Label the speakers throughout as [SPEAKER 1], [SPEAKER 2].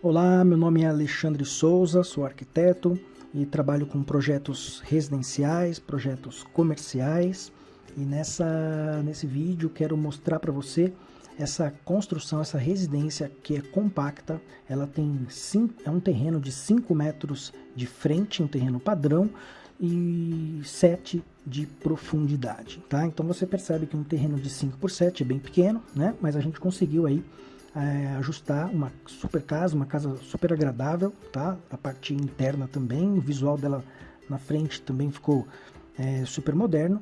[SPEAKER 1] Olá, meu nome é Alexandre Souza, sou arquiteto e trabalho com projetos residenciais, projetos comerciais e nessa, nesse vídeo quero mostrar para você essa construção, essa residência que é compacta, ela tem cinco, é um terreno de 5 metros de frente, um terreno padrão, e 7 de profundidade, tá? Então você percebe que um terreno de 5 por 7 é bem pequeno, né? Mas a gente conseguiu aí é, ajustar uma super casa, uma casa super agradável, tá? A parte interna também, o visual dela na frente também ficou é, super moderno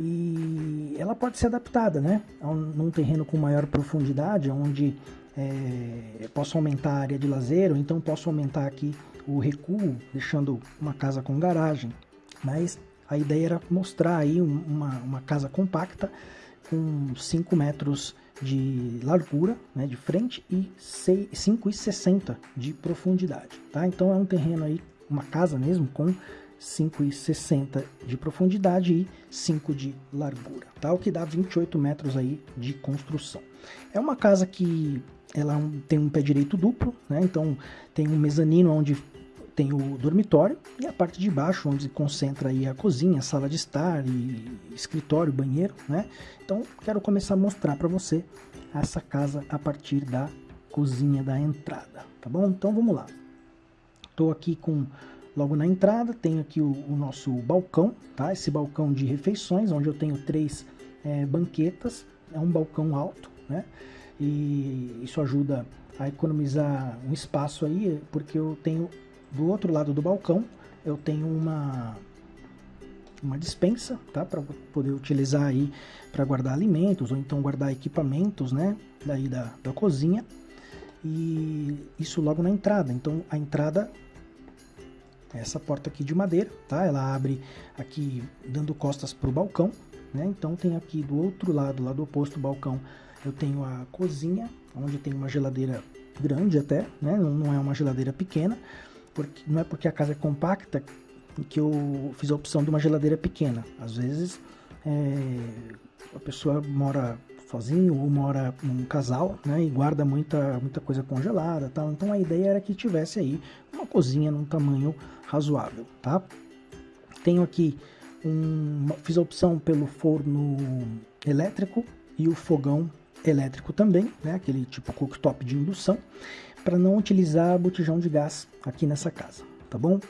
[SPEAKER 1] e ela pode ser adaptada, né? A um, num terreno com maior profundidade, onde é, posso aumentar a área de lazer, ou então posso aumentar aqui o recuo, deixando uma casa com garagem. Mas a ideia era mostrar aí uma, uma casa compacta com 5 metros de largura, né, de frente e 5,60 de profundidade, tá? Então é um terreno aí, uma casa mesmo com 5,60 de profundidade e 5 de largura, tá? O que dá 28 metros aí de construção. É uma casa que ela é tem um pé direito duplo, né? Então tem um mezanino onde tem o dormitório e a parte de baixo onde se concentra aí a cozinha, sala de estar e escritório, banheiro, né? Então quero começar a mostrar para você essa casa a partir da cozinha da entrada, tá bom? Então vamos lá. Estou aqui com Logo na entrada tenho aqui o, o, nosso balcão, tá? Esse balcão de refeições, onde eu tenho três é, banquetas, é um balcão alto, né? E isso ajuda a economizar um espaço aí, porque eu tenho do outro lado do balcão, eu tenho uma uma dispensa, tá? Para poder utilizar aí para guardar alimentos ou então guardar equipamentos, né? Daí da, da cozinha. E isso logo na entrada. Então a entrada essa porta aqui de madeira, tá? Ela abre aqui dando costas para o balcão, né? Então tem aqui do outro lado, lado oposto do balcão, eu tenho a cozinha, onde tem uma geladeira grande até, né? Não é uma geladeira pequena, porque não é porque a casa é compacta que eu fiz a opção de uma geladeira pequena. Às vezes é, a pessoa mora sozinho ou mora num casal, né, e guarda muita, muita coisa congelada, tal. Então a ideia era que tivesse aí uma cozinha num tamanho razoável, tá? Tenho aqui um, fiz a opção pelo forno elétrico e o fogão elétrico também, né, aquele tipo cooktop de indução, para não utilizar botijão de gás aqui nessa casa, tá bom?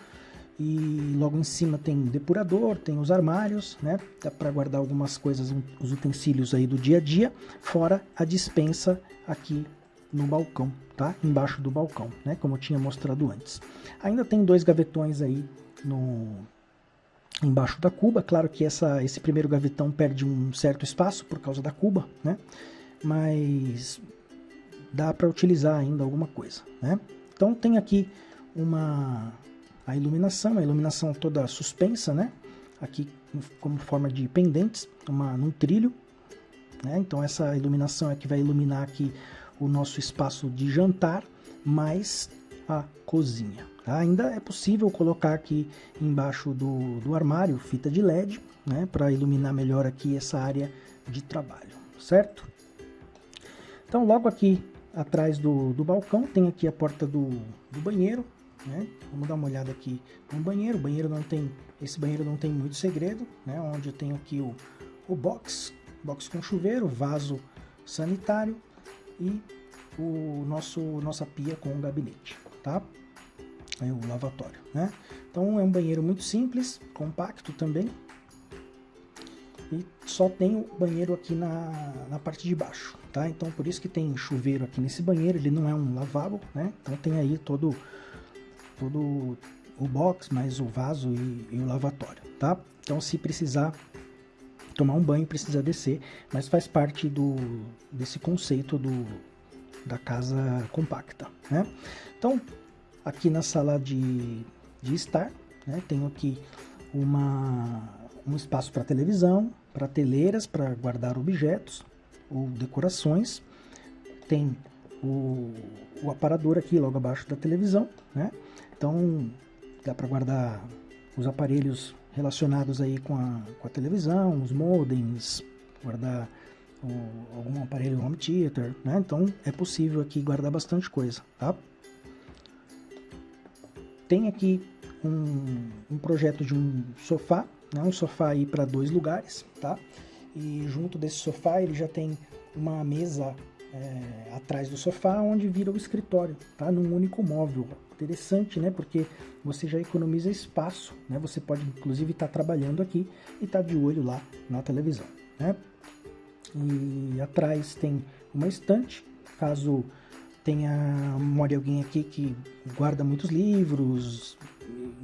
[SPEAKER 1] E logo em cima tem depurador, tem os armários, né? Dá para guardar algumas coisas, os utensílios aí do dia a dia, fora a dispensa aqui no balcão, tá? Embaixo do balcão, né? Como eu tinha mostrado antes. Ainda tem dois gavetões aí no embaixo da cuba. Claro que essa, esse primeiro gavetão perde um certo espaço por causa da cuba, né? Mas dá para utilizar ainda alguma coisa, né? Então tem aqui uma a iluminação, a iluminação toda suspensa, né? Aqui como forma de pendentes, uma, num trilho, né? Então essa iluminação é que vai iluminar aqui o nosso espaço de jantar, mais a cozinha. Tá? Ainda é possível colocar aqui embaixo do, do armário fita de LED, né? Para iluminar melhor aqui essa área de trabalho, certo? Então logo aqui atrás do, do balcão tem aqui a porta do, do banheiro, né? Vamos dar uma olhada aqui no banheiro. O banheiro não tem, esse banheiro não tem muito segredo, né? Onde eu tenho aqui o, o box, box com chuveiro, vaso sanitário e o nosso nossa pia com o gabinete, tá? Aí o lavatório, né? Então é um banheiro muito simples, compacto também. E só tem o banheiro aqui na, na parte de baixo, tá? Então por isso que tem chuveiro aqui nesse banheiro, ele não é um lavabo, né? Então tem aí todo todo o box, mais o vaso e, e, o lavatório, tá? Então se precisar tomar um banho, precisa descer, mas faz parte do, desse conceito do, da casa compacta, né? Então, aqui na sala de, de estar, né, tenho aqui uma, um espaço para televisão, prateleiras para guardar objetos ou decorações, tem o, o aparador aqui logo abaixo da televisão, né? Então dá para guardar os aparelhos relacionados aí com a, com a televisão, os modems, guardar o, algum aparelho home theater, né? Então é possível aqui guardar bastante coisa, tá? tem aqui um, um projeto de um sofá, né? um sofá aí para dois lugares, tá? E junto desse sofá ele já tem uma mesa é, atrás do sofá onde vira o escritório, tá? Num único móvel. Interessante, né? Porque você já economiza espaço, né? Você pode inclusive estar tá trabalhando aqui e estar tá de olho lá na televisão, né? E atrás tem uma estante, caso tenha more alguém aqui que guarda muitos livros,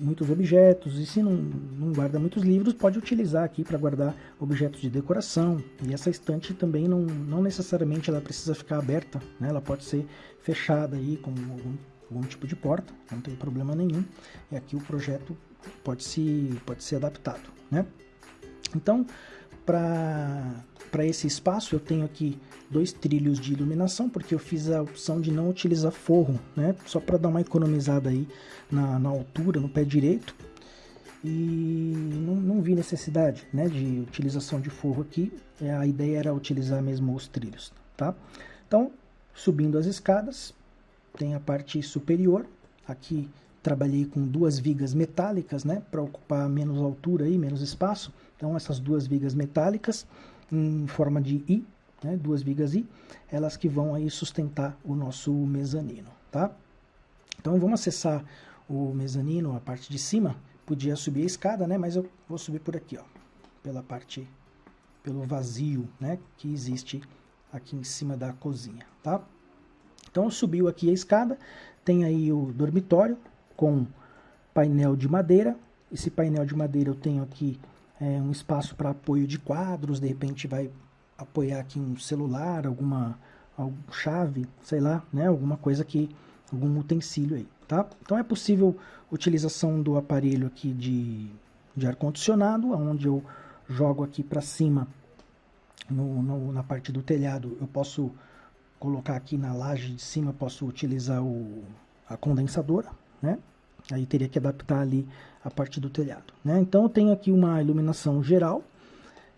[SPEAKER 1] muitos objetos, e se não, não guarda muitos livros, pode utilizar aqui para guardar objetos de decoração. E essa estante também não, não necessariamente ela precisa ficar aberta, né? ela pode ser fechada aí com algum, algum tipo de porta, não tem problema nenhum. E aqui o projeto pode se, pode ser adaptado. Né? Então, para esse espaço eu tenho aqui dois trilhos de iluminação, porque eu fiz a opção de não utilizar forro, né? Só para dar uma economizada aí na, na altura, no pé direito. E não, não vi necessidade né, de utilização de forro aqui. É, a ideia era utilizar mesmo os trilhos, tá? Então, subindo as escadas, tem a parte superior. Aqui trabalhei com duas vigas metálicas, né? Para ocupar menos altura e menos espaço. Então, essas duas vigas metálicas em forma de I, né, duas vigas I, elas que vão aí sustentar o nosso mezanino, tá? Então, vamos acessar o mezanino, a parte de cima. Podia subir a escada, né, mas eu vou subir por aqui, ó, pela parte, pelo vazio, né, que existe aqui em cima da cozinha, tá? Então, subiu aqui a escada, tem aí o dormitório com painel de madeira. Esse painel de madeira eu tenho aqui é, um espaço para apoio de quadros, de repente vai apoiar aqui um celular, alguma, alguma chave, sei lá, né, alguma coisa que, algum utensílio aí, tá? Então é possível utilização do aparelho aqui de, de ar-condicionado, onde eu jogo aqui para cima, no, no, na parte do telhado, eu posso colocar aqui na laje de cima, posso utilizar o, a condensadora, né? Aí teria que adaptar ali a parte do telhado, né? Então eu tenho aqui uma iluminação geral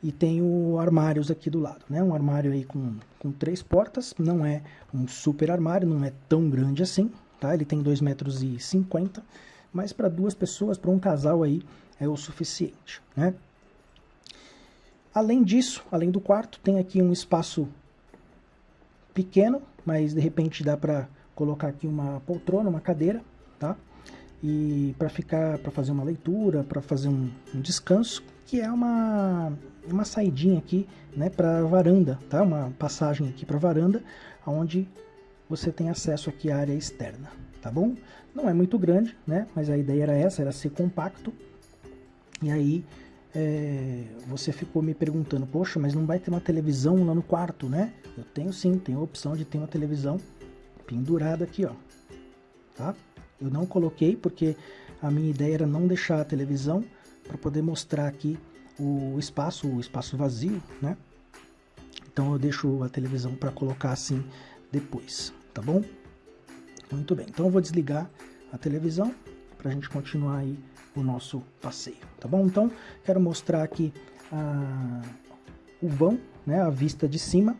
[SPEAKER 1] e tenho armários aqui do lado, né? Um armário aí com, com três portas, não é um super armário, não é tão grande assim, tá? Ele tem 2,50 metros, e 50, mas para duas pessoas, para um casal aí, é o suficiente, né? Além disso, além do quarto, tem aqui um espaço pequeno, mas de repente dá para colocar aqui uma poltrona, uma cadeira, tá? E para ficar, para fazer uma leitura, para fazer um, um, descanso, que é uma, uma saidinha aqui, né, para varanda, tá? Uma passagem aqui para varanda, onde você tem acesso aqui à área externa, tá bom? Não é muito grande, né? Mas a ideia era essa, era ser compacto. E aí é, você ficou me perguntando, poxa, mas não vai ter uma televisão lá no quarto, né? Eu tenho sim, tenho a opção de ter uma televisão pendurada aqui, ó, tá? Eu não coloquei porque a minha ideia era não deixar a televisão para poder mostrar aqui o espaço, o espaço vazio, né? Então eu deixo a televisão para colocar assim depois, tá bom? Muito bem, então eu vou desligar a televisão para a gente continuar aí o nosso passeio, tá bom? Então quero mostrar aqui a, o vão, né, a vista de cima,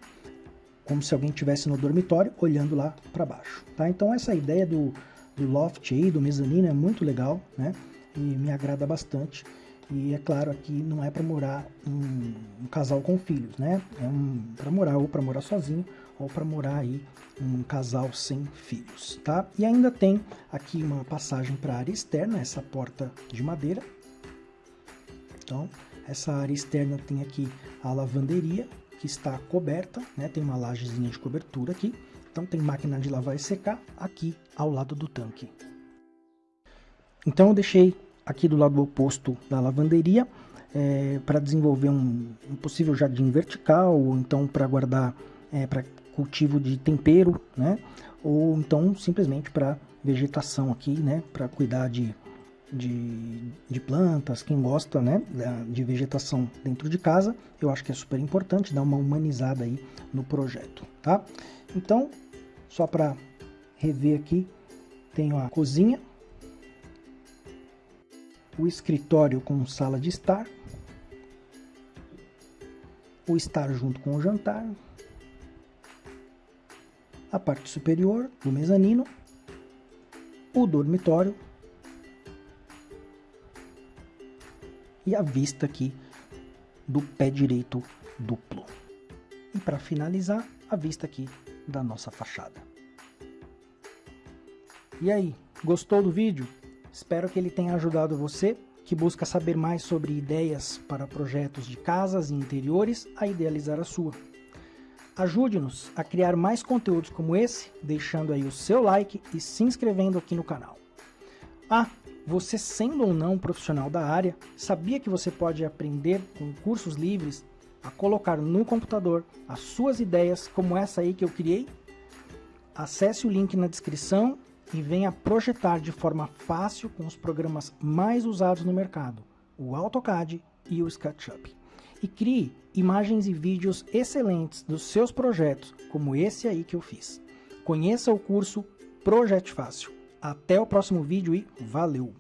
[SPEAKER 1] como se alguém estivesse no dormitório olhando lá para baixo, tá? Então essa ideia do do loft aí, do mezanino, é muito legal, né? E me agrada bastante. E é claro, aqui não é para morar um, um, casal com filhos, né? É um, para morar ou para morar sozinho ou para morar aí um casal sem filhos, tá? E ainda tem aqui uma passagem para a área externa, essa porta de madeira. Então, essa área externa tem aqui a lavanderia, que está coberta, né? Tem uma lajezinha de cobertura aqui. Então tem máquina de lavar e secar aqui ao lado do tanque. Então eu deixei aqui do lado oposto da lavanderia é, para desenvolver um, um, possível jardim vertical, ou então para guardar é, para cultivo de tempero, né? Ou então simplesmente para vegetação aqui, né? Para cuidar de, de, de, plantas, quem gosta né, de vegetação dentro de casa, eu acho que é super importante dar uma humanizada aí no projeto, tá? Então, só para rever aqui, tenho a cozinha, o escritório com sala de estar, o estar junto com o jantar, a parte superior do mezanino, o dormitório e a vista aqui do pé direito duplo. E para finalizar, a vista aqui da nossa fachada. E aí, gostou do vídeo? Espero que ele tenha ajudado você que busca saber mais sobre ideias para projetos de casas e interiores a idealizar a sua. Ajude-nos a criar mais conteúdos como esse, deixando aí o seu like e se inscrevendo aqui no canal. Ah, você sendo ou não profissional da área, sabia que você pode aprender com cursos livres a colocar no computador as suas ideias como essa aí que eu criei? Acesse o link na descrição e venha projetar de forma fácil com os programas mais usados no mercado, o AutoCAD e o SketchUp. E crie imagens e vídeos excelentes dos seus projetos, como esse aí que eu fiz. Conheça o curso Projete Fácil. Até o próximo vídeo e valeu!